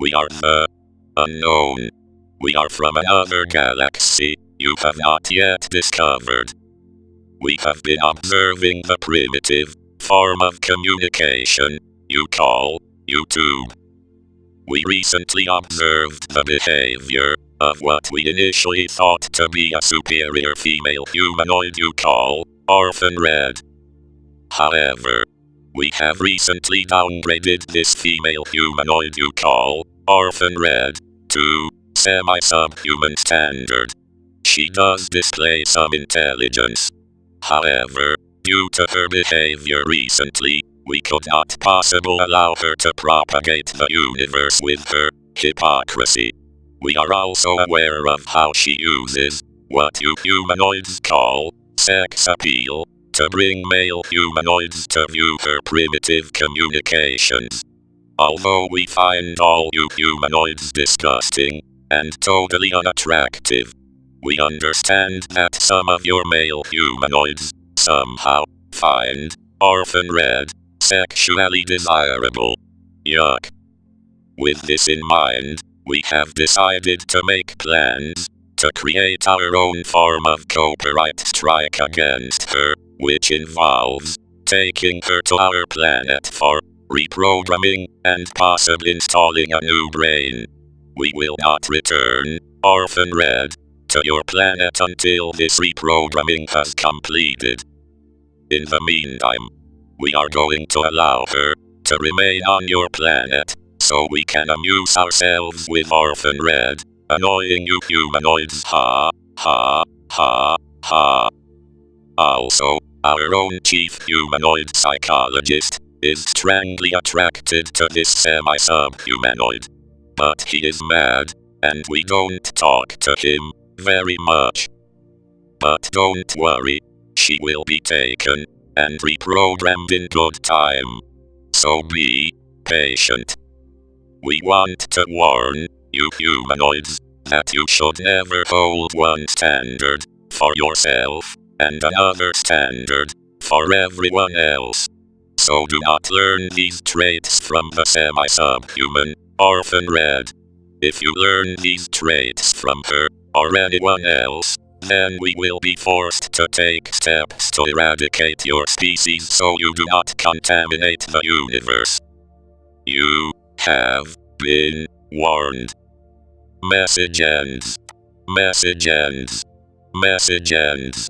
We are uh, uh, the unknown. We are from another galaxy you have not yet discovered. We have been observing the primitive form of communication you call YouTube. We recently observed the behavior of what we initially thought to be a superior female humanoid you call Orphan Red. However, we have recently downgraded this female humanoid you call Orphan Red to semi-subhuman standard. She does display some intelligence. However, due to her behavior recently, we could not possibly allow her to propagate the universe with her hypocrisy. We are also aware of how she uses what you humanoids call sex appeal to bring male humanoids to view her primitive communications. Although we find all you humanoids disgusting and totally unattractive, we understand that some of your male humanoids somehow find Orphan Red sexually desirable. Yuck. With this in mind, we have decided to make plans to create our own form of copyright strike against her, which involves taking her to our planet for reprogramming and possibly installing a new brain. We will not return, Orphan Red, to your planet until this reprogramming has completed. In the meantime, we are going to allow her to remain on your planet, so we can amuse ourselves with Orphan Red, annoying you humanoids ha, ha, ha, ha. Also, our own chief humanoid psychologist is strangely attracted to this semi-subhumanoid. But he is mad, and we don't talk to him very much. But don't worry, she will be taken and reprogrammed in good time. So be patient. We want to warn you humanoids that you should never hold one standard for yourself and another standard for everyone else. So do not learn these traits from the semi-subhuman, Orphan Red. If you learn these traits from her, or anyone else, then we will be forced to take steps to eradicate your species so you do not contaminate the universe. You have been warned. Message ends. Message ends. Message ends.